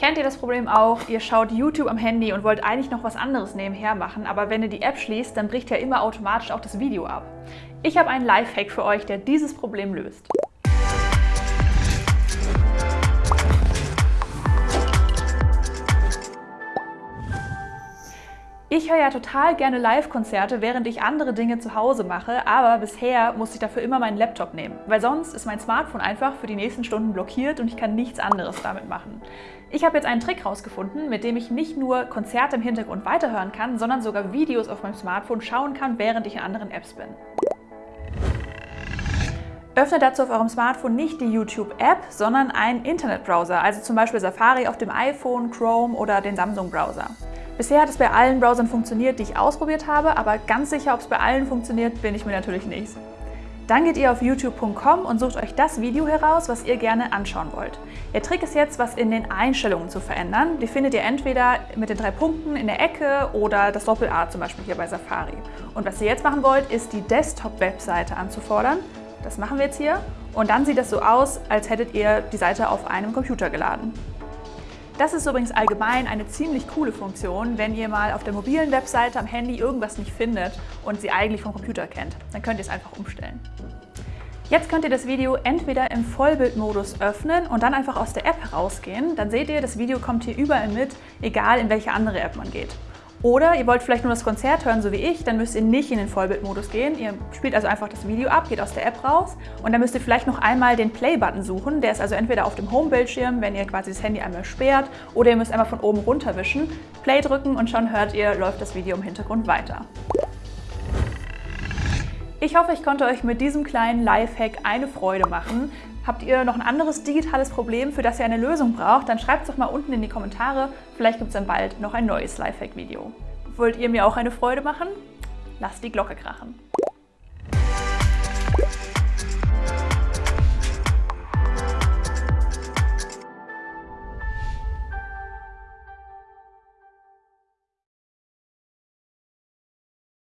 Kennt ihr das Problem auch? Ihr schaut YouTube am Handy und wollt eigentlich noch was anderes nebenher machen, aber wenn ihr die App schließt, dann bricht ja immer automatisch auch das Video ab. Ich habe einen Lifehack für euch, der dieses Problem löst. Ich höre ja total gerne Live-Konzerte, während ich andere Dinge zu Hause mache, aber bisher musste ich dafür immer meinen Laptop nehmen, weil sonst ist mein Smartphone einfach für die nächsten Stunden blockiert und ich kann nichts anderes damit machen. Ich habe jetzt einen Trick rausgefunden, mit dem ich nicht nur Konzerte im Hintergrund weiterhören kann, sondern sogar Videos auf meinem Smartphone schauen kann, während ich in anderen Apps bin. Öffnet dazu auf eurem Smartphone nicht die YouTube-App, sondern einen Internetbrowser, also zum Beispiel Safari auf dem iPhone, Chrome oder den Samsung-Browser. Bisher hat es bei allen Browsern funktioniert, die ich ausprobiert habe, aber ganz sicher, ob es bei allen funktioniert, bin ich mir natürlich nicht. Dann geht ihr auf youtube.com und sucht euch das Video heraus, was ihr gerne anschauen wollt. Der Trick ist jetzt, was in den Einstellungen zu verändern. Die findet ihr entweder mit den drei Punkten in der Ecke oder das Doppel-A zum Beispiel hier bei Safari. Und was ihr jetzt machen wollt, ist die Desktop-Webseite anzufordern. Das machen wir jetzt hier. Und dann sieht das so aus, als hättet ihr die Seite auf einem Computer geladen. Das ist übrigens allgemein eine ziemlich coole Funktion, wenn ihr mal auf der mobilen Webseite am Handy irgendwas nicht findet und sie eigentlich vom Computer kennt. Dann könnt ihr es einfach umstellen. Jetzt könnt ihr das Video entweder im Vollbildmodus öffnen und dann einfach aus der App herausgehen. Dann seht ihr, das Video kommt hier überall mit, egal in welche andere App man geht. Oder ihr wollt vielleicht nur das Konzert hören, so wie ich, dann müsst ihr nicht in den Vollbildmodus gehen. Ihr spielt also einfach das Video ab, geht aus der App raus und dann müsst ihr vielleicht noch einmal den Play-Button suchen. Der ist also entweder auf dem Home-Bildschirm, wenn ihr quasi das Handy einmal sperrt, oder ihr müsst einmal von oben runter wischen, Play drücken und schon hört ihr, läuft das Video im Hintergrund weiter. Ich hoffe, ich konnte euch mit diesem kleinen Lifehack eine Freude machen. Habt ihr noch ein anderes digitales Problem, für das ihr eine Lösung braucht, dann schreibt es doch mal unten in die Kommentare. Vielleicht gibt es dann bald noch ein neues Lifehack-Video. Wollt ihr mir auch eine Freude machen? Lasst die Glocke krachen.